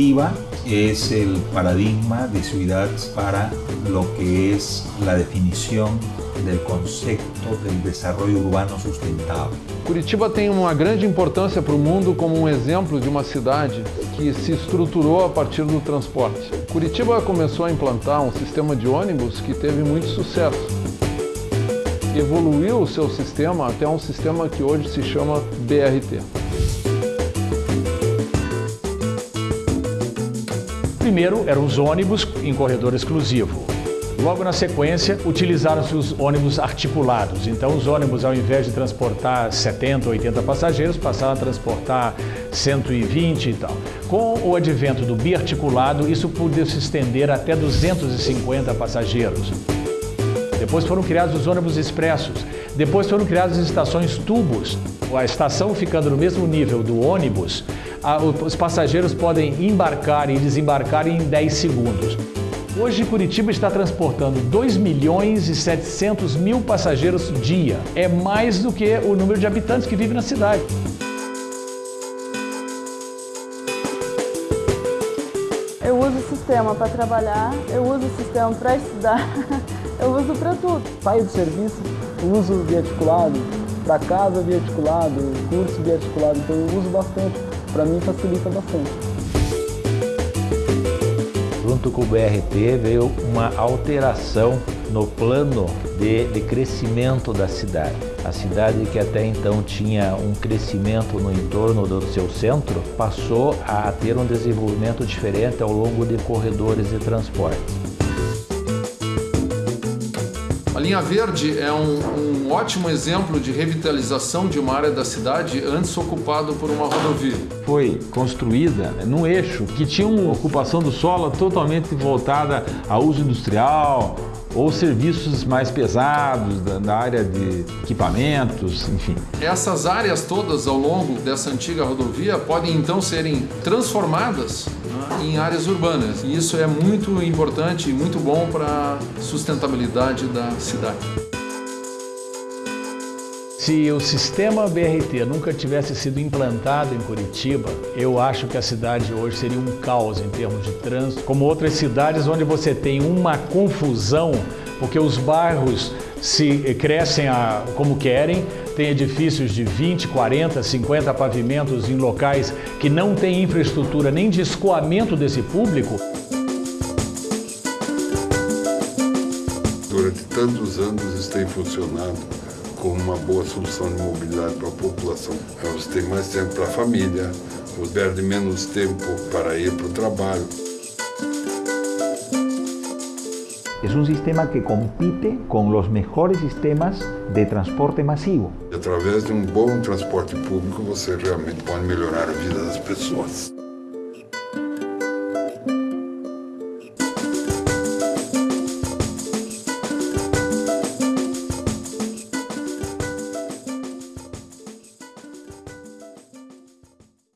Curitiba es el paradigma de ciudad para lo que es la definición del concepto del desarrollo urbano sustentable. Curitiba tem uma grande importância para o mundo como um exemplo de uma cidade que se estruturou a partir do transporte. Curitiba começou a implantar um sistema de ônibus que teve muito sucesso. Evoluiu o seu sistema até um sistema que hoje se chama BRT. Primeiro eram os ônibus em corredor exclusivo. Logo na sequência, utilizaram-se os ônibus articulados. Então, os ônibus, ao invés de transportar 70, 80 passageiros, passaram a transportar 120 e tal. Com o advento do biarticulado, isso pôde se estender até 250 passageiros. Depois foram criados os ônibus expressos. Depois foram criadas as estações tubos. A estação ficando no mesmo nível do ônibus, os passageiros podem embarcar e desembarcar em 10 segundos. Hoje, Curitiba está transportando 2 milhões e 700 mil passageiros dia. É mais do que o número de habitantes que vivem na cidade. Eu uso o sistema para trabalhar, eu uso o sistema para estudar, eu uso para tudo. Saio do serviço, uso biarticulado, para casa biarticulado, curso biarticulado, então eu uso bastante. Para mim facilita bastante junto com o BRT veio uma alteração no plano de, de, crescimento da cidade. A cidade que até então tinha um crescimento no entorno do seu centro, passou a ter um desenvolvimento diferente ao longo de corredores de transporte. A linha verde é um, um, ótimo exemplo de revitalização de uma área da cidade antes ocupado por uma rodovia. Foi construída né, num eixo que tinha uma ocupação do solo totalmente voltada a uso industrial, ou serviços mais pesados da, da, área de equipamentos, enfim. Essas áreas todas ao longo dessa antiga rodovia podem então serem transformadas em áreas urbanas. E isso é muito importante e muito bom para a sustentabilidade da cidade. Se o sistema BRT nunca tivesse sido implantado em Curitiba, eu acho que a cidade hoje seria um caos em termos de trânsito, como outras cidades onde você tem uma confusão, porque os bairros se crescem a, como querem, tem edifícios de 20, 40, 50 pavimentos em locais que não têm infraestrutura nem de escoamento desse público. Durante tantos anos isso tem funcionado como uma boa solução de mobilidade para a população. Você tem mais tempo para a família, você perde menos tempo para ir para o trabalho. Es un sistema que compite con los mejores sistemas de transporte masivo. Através de um bom transporte público, você realmente pode melhorar a vida das pessoas.